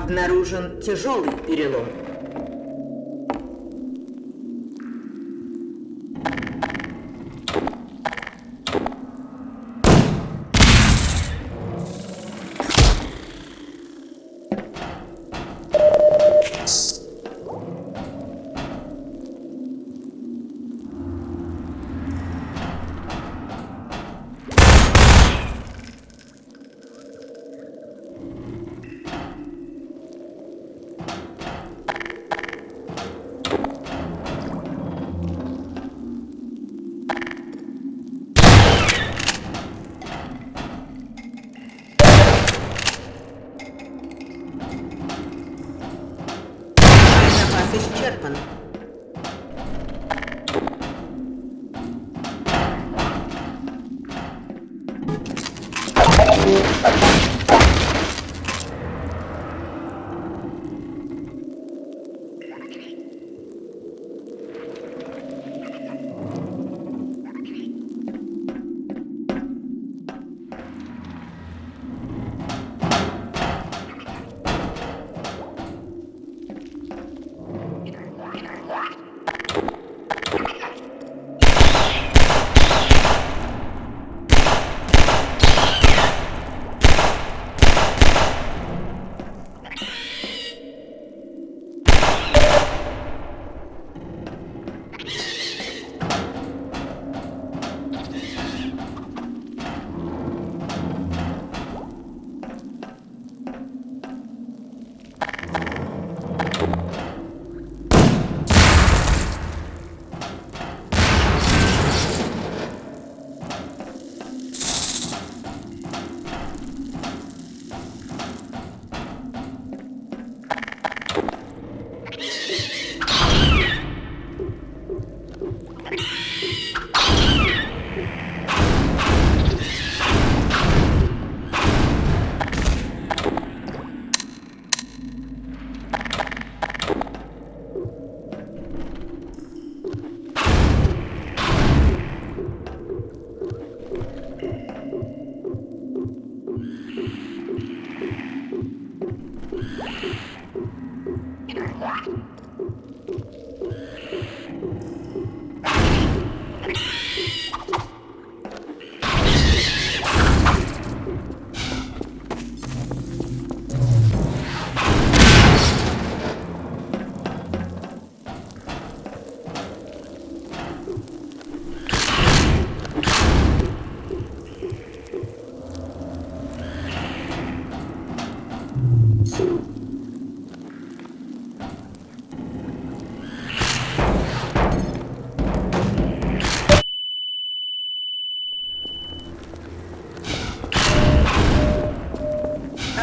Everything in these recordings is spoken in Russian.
Обнаружен тяжелый перелом. исчерпан.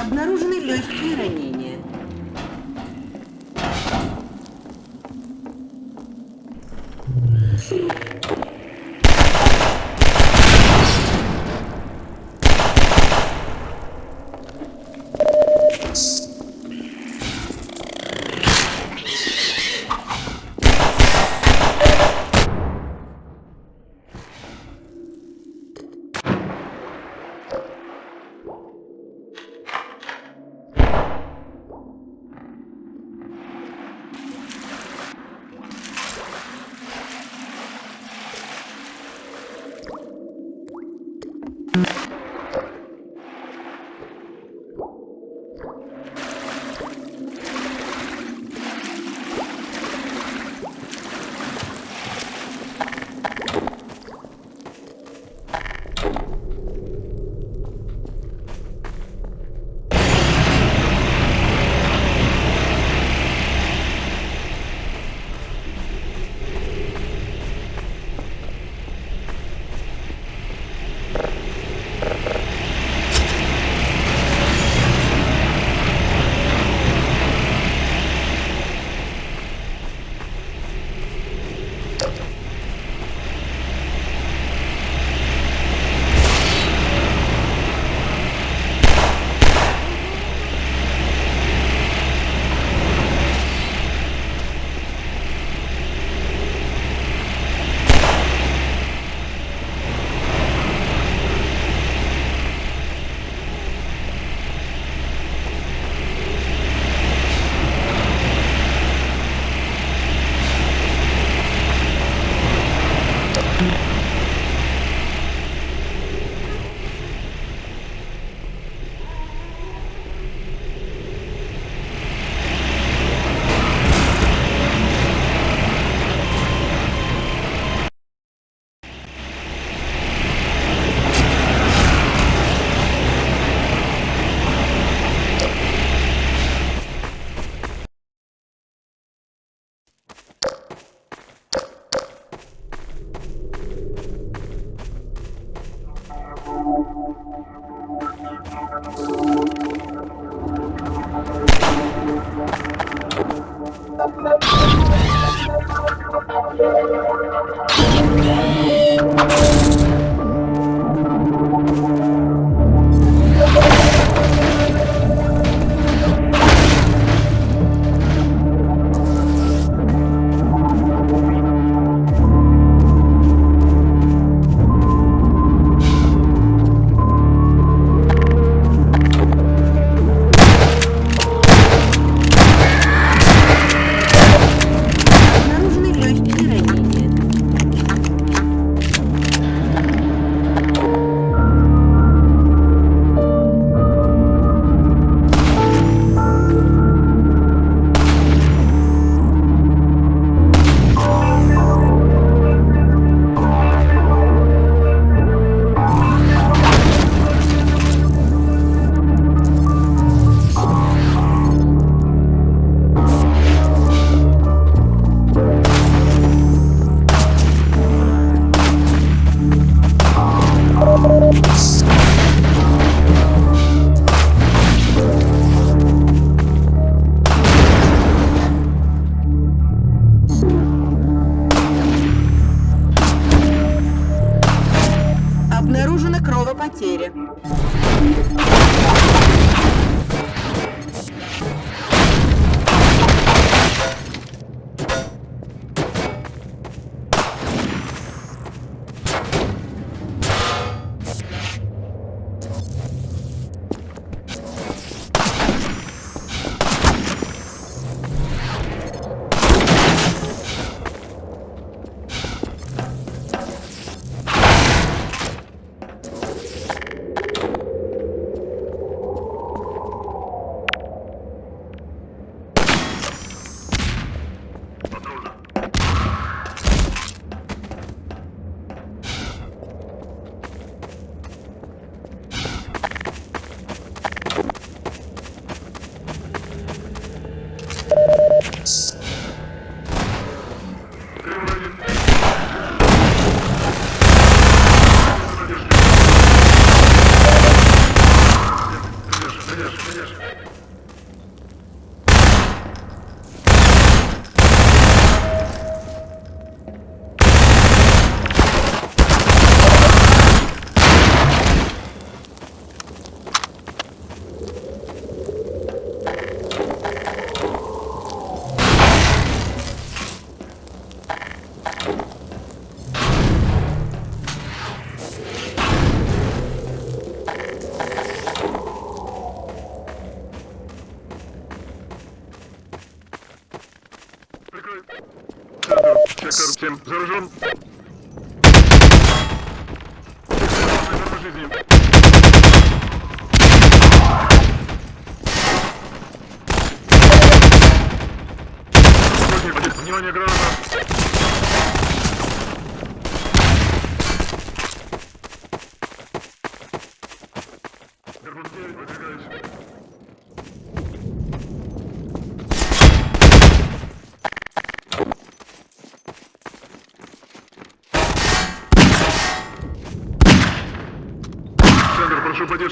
Обнаружены легкие ранения.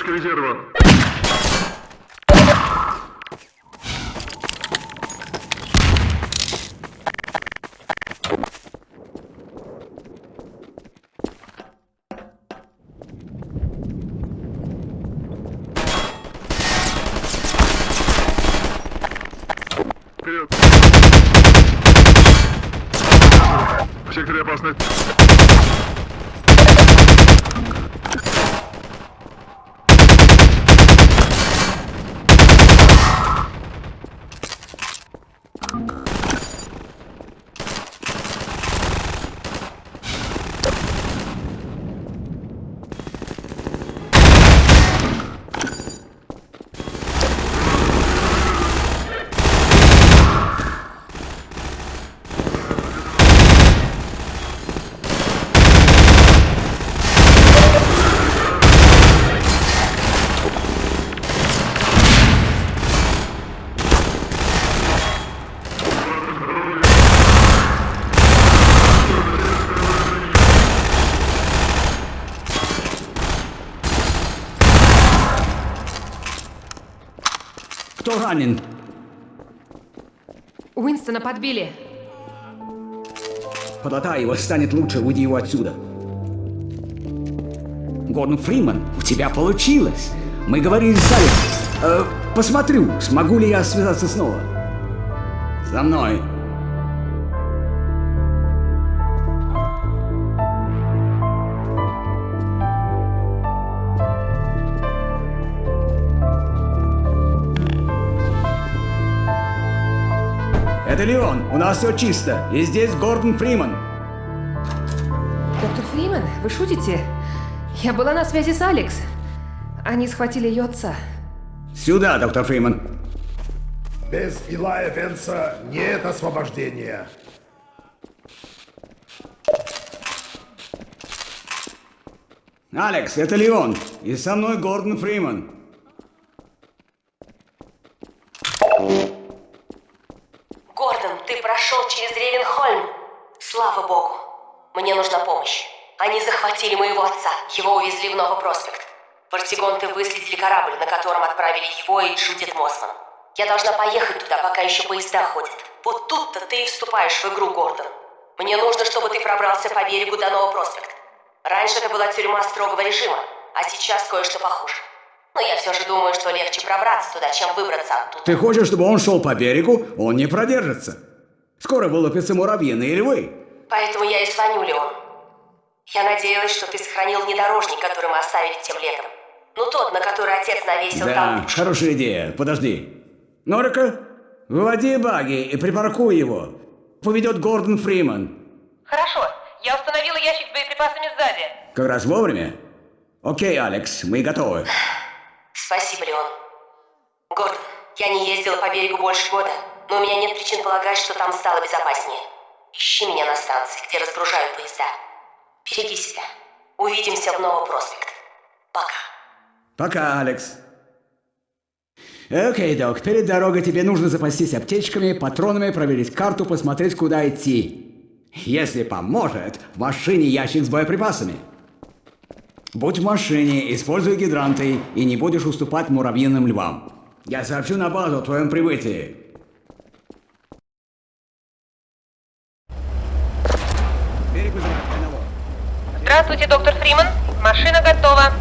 Поддержка резерва. Вперед. В секторе опасность. Ранен? Уинстона подбили. подлатай его, станет лучше, уйди его отсюда. Гордон Фриман, у тебя получилось. Мы говорили с Алекс. Э, посмотрю, смогу ли я связаться снова. За мной. Это Леон, у нас все чисто. И здесь Гордон Фриман. Доктор Фриман, вы шутите? Я была на связи с Алекс. Они схватили ее отца. Сюда, доктор Фриман. Без Илая Венса нет освобождения. Алекс, это Леон. И со мной Гордон Фриман. Увезли в Новый проспект. Портигонты выследили корабль, на котором отправили его и Джудит Мосман. Я должна поехать туда, пока еще поезда ходят. Вот тут-то ты и вступаешь в игру, Гордон. Мне нужно, чтобы ты пробрался по берегу до Нового проспекта. Раньше это была тюрьма строгого режима, а сейчас кое-что похуже. Но я все же думаю, что легче пробраться туда, чем выбраться оттуда. Ты хочешь, чтобы он шел по берегу? Он не продержится. Скоро вылупятся муравьиные львы. Поэтому я и звоню, Леон. Я надеялась, что ты сохранил внедорожник, который мы оставили тем летом. Ну тот, на который отец навесил Да, там. хорошая идея. Подожди. Норика, выводи баги и припаркуй его. Поведет Гордон Фриман. Хорошо, я установила ящик с боеприпасами сзади. Как раз вовремя? Окей, Алекс, мы готовы. Спасибо, Леон. Гордон, я не ездила по берегу больше года, но у меня нет причин полагать, что там стало безопаснее. Ищи меня на станции, где разгружают поезда. Береги себя. Увидимся в Новом проспект. Пока. Пока, Алекс. Окей, док, перед дорогой тебе нужно запастись аптечками, патронами, проверить карту, посмотреть, куда идти. Если поможет, в машине ящик с боеприпасами. Будь в машине, используй гидранты и не будешь уступать муравьиным львам. Я сообщу на базу о твоем прибытии. Здравствуйте, доктор Фриман. Машина готова.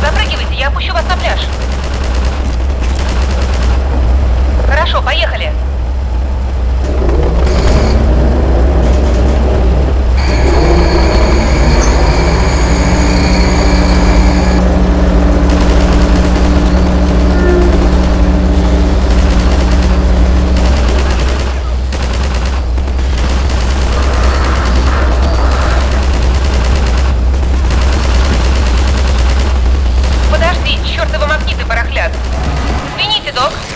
Запрыгивайте, я опущу вас на пляж. Хорошо, поехали. Подожди, чертовы Извините, док.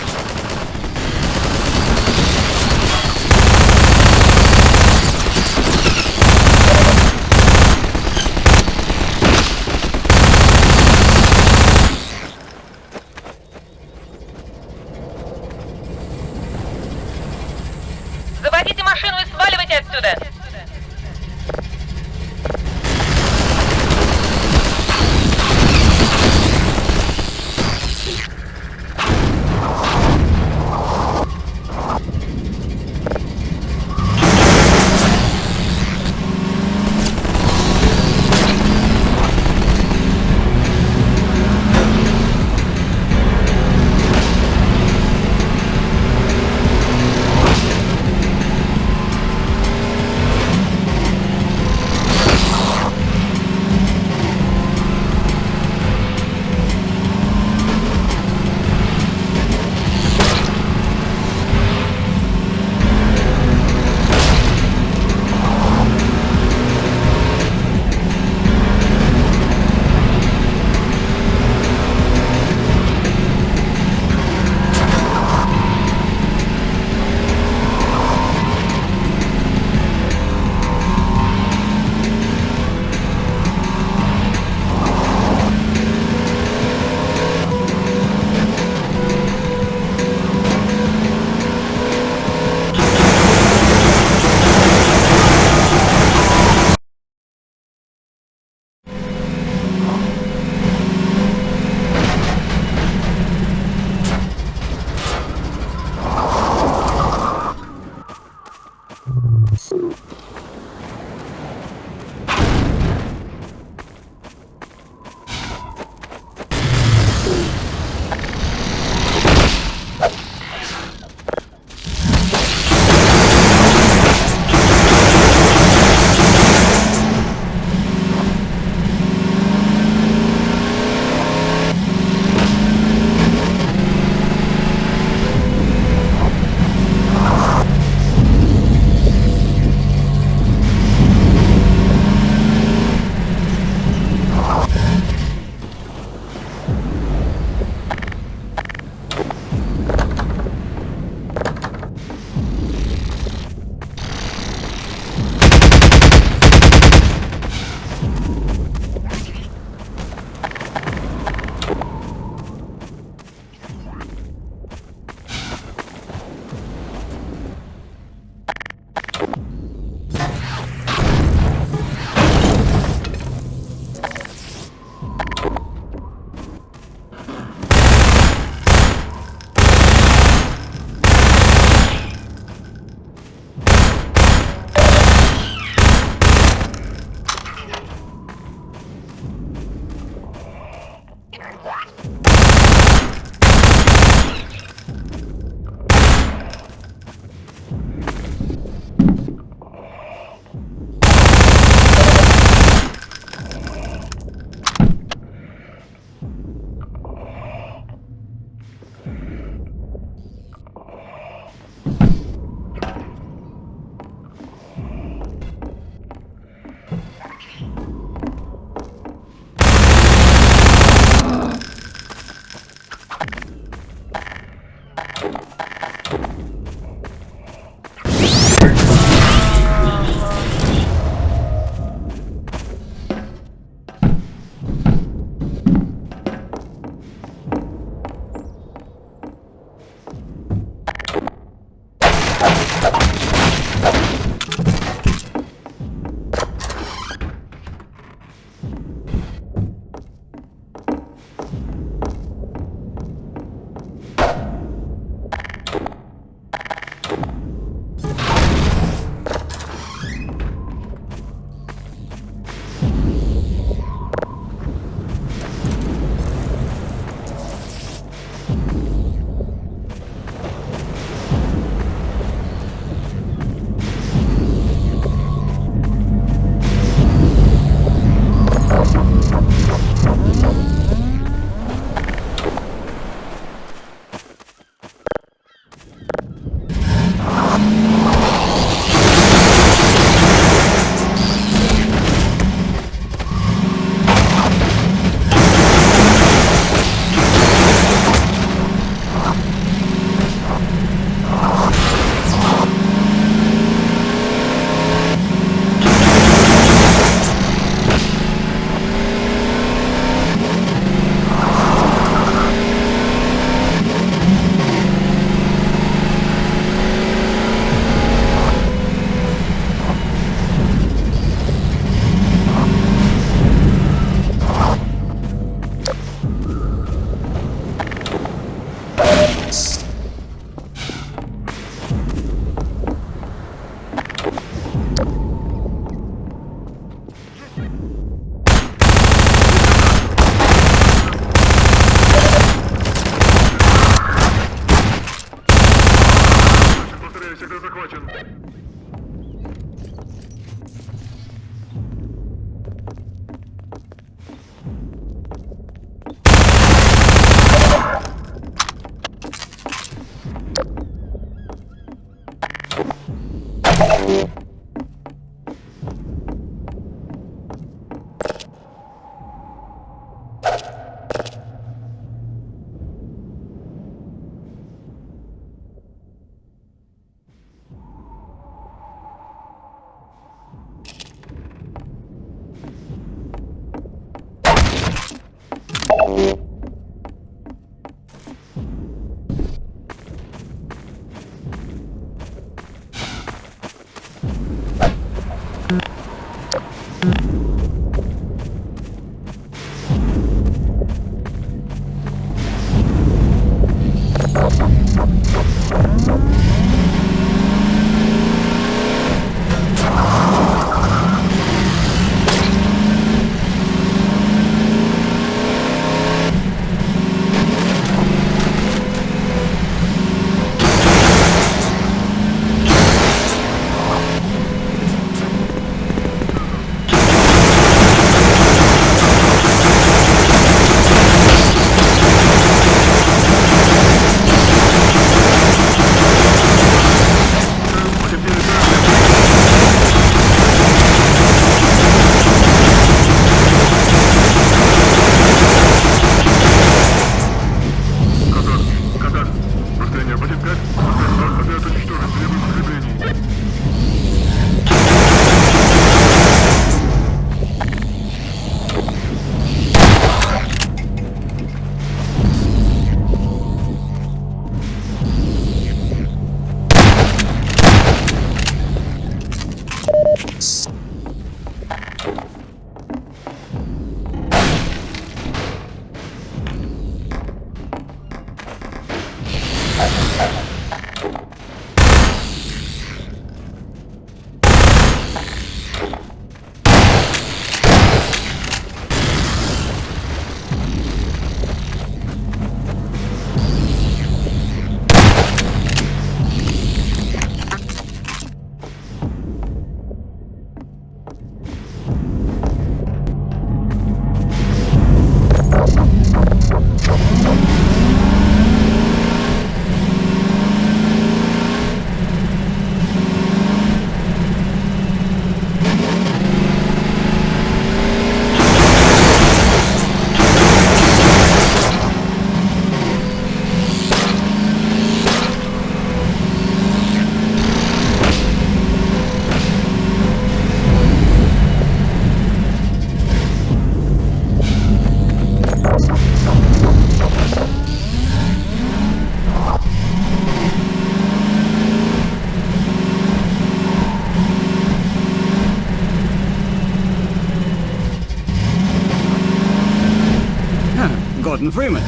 Гордон Фриман.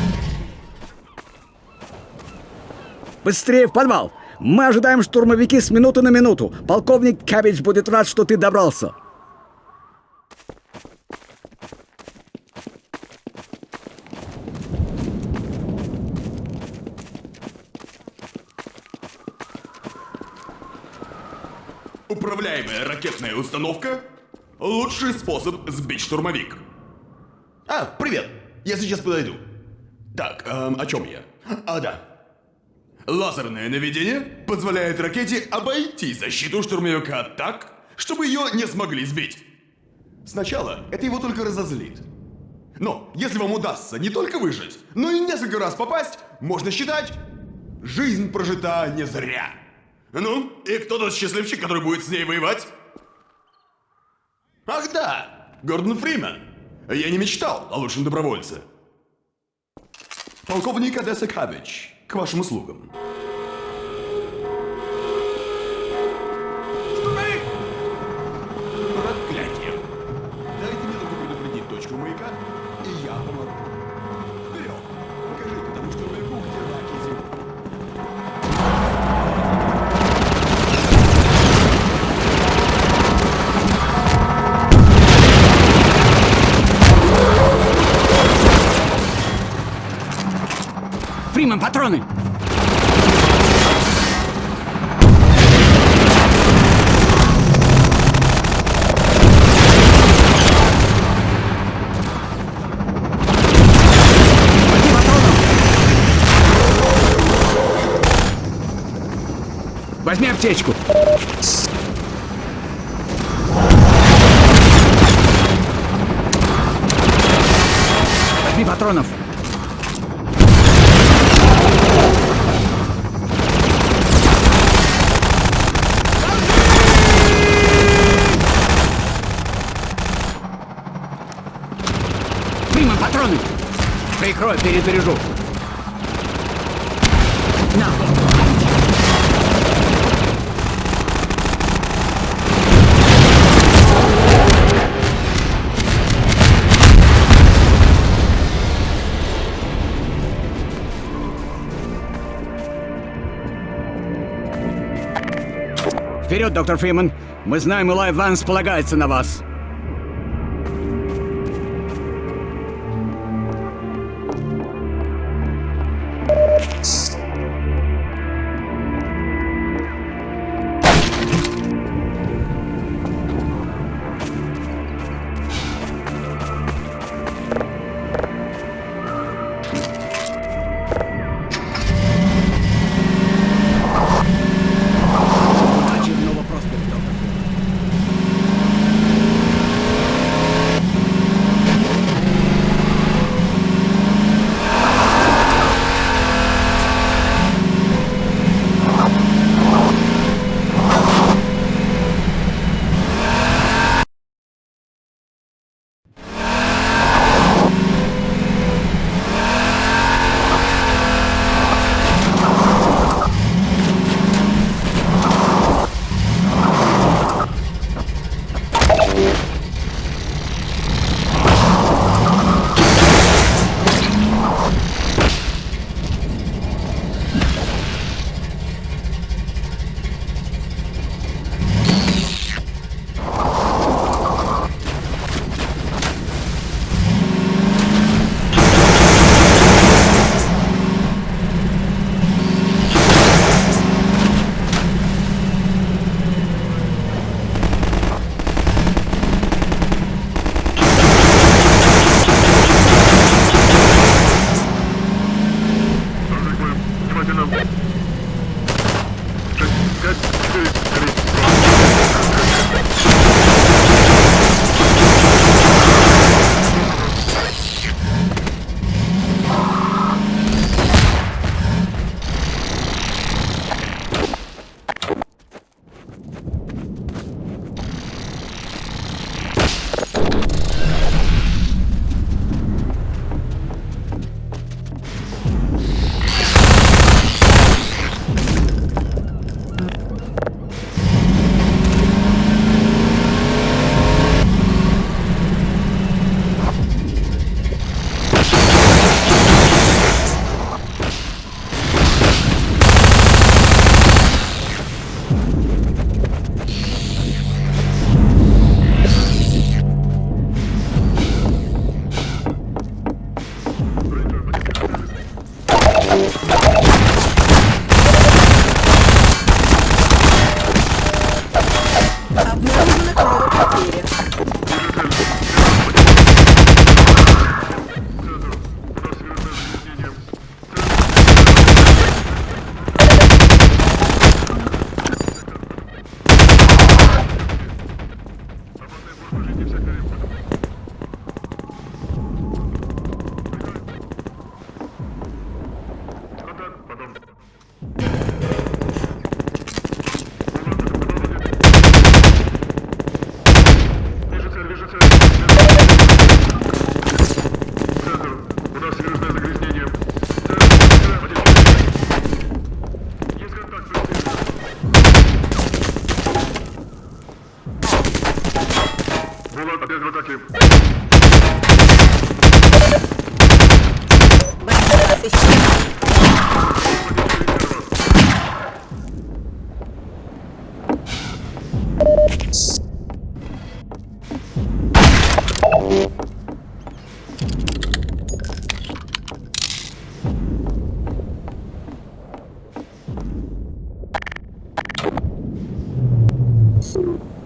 Быстрее в подвал! Мы ожидаем штурмовики с минуты на минуту. Полковник Кабич будет рад, что ты добрался. Управляемая ракетная установка — лучший способ сбить штурмовик. А, привет. Я сейчас подойду. Так, эм, о чем я? А, да. Лазерное наведение позволяет ракете обойти защиту штурмовика так, чтобы ее не смогли сбить. Сначала это его только разозлит. Но если вам удастся не только выжить, но и несколько раз попасть, можно считать, жизнь прожита не зря. Ну, и кто тот счастливчик, который будет с ней воевать? Ах да, Гордон Фримен. Я не мечтал о лучшем добровольце. Полковник Одесса Кабич, к вашим услугам. аптечку. Возьми патронов. Прикрой, перезаряжу. Вперед, доктор Фриман. Мы знаем, Илай Ванс полагается на вас!» っている。Música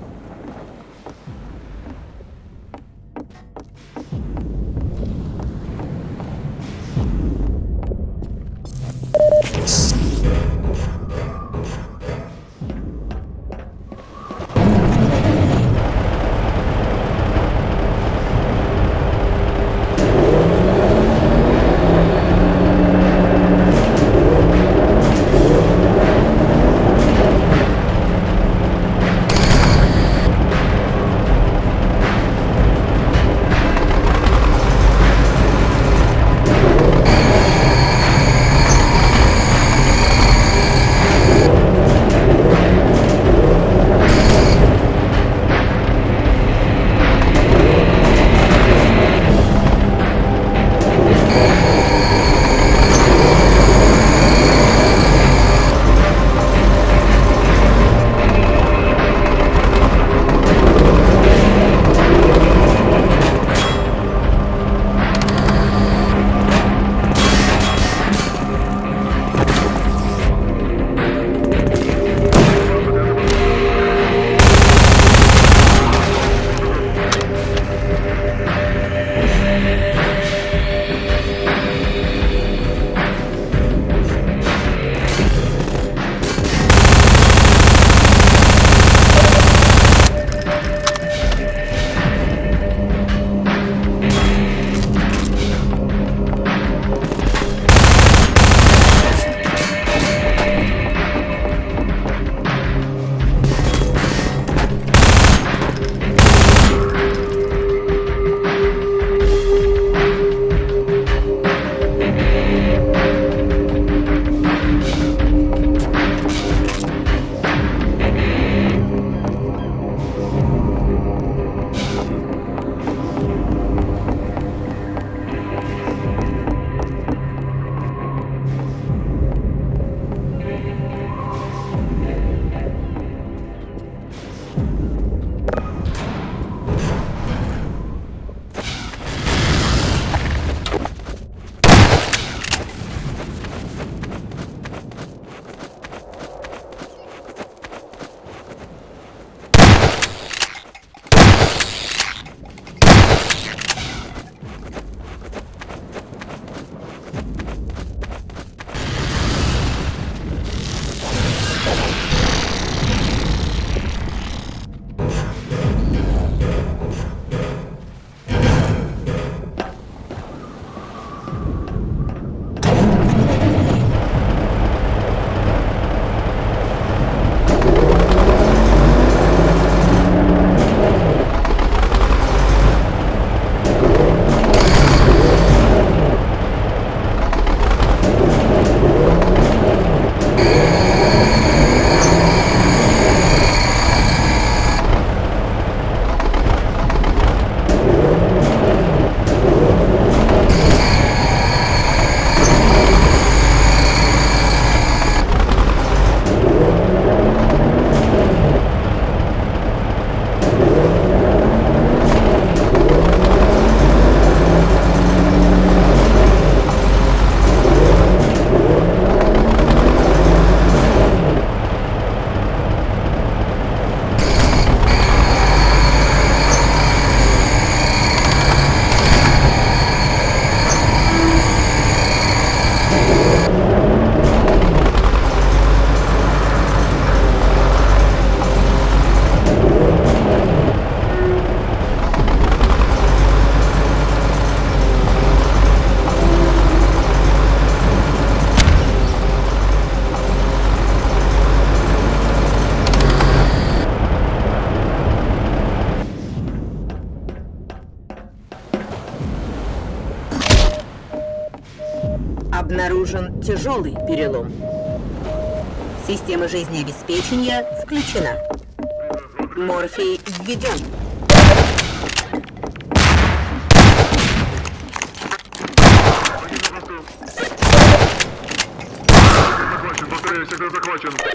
перелом. Система жизнеобеспечения включена. Морфий введен. Повторяю, сектор захвачен.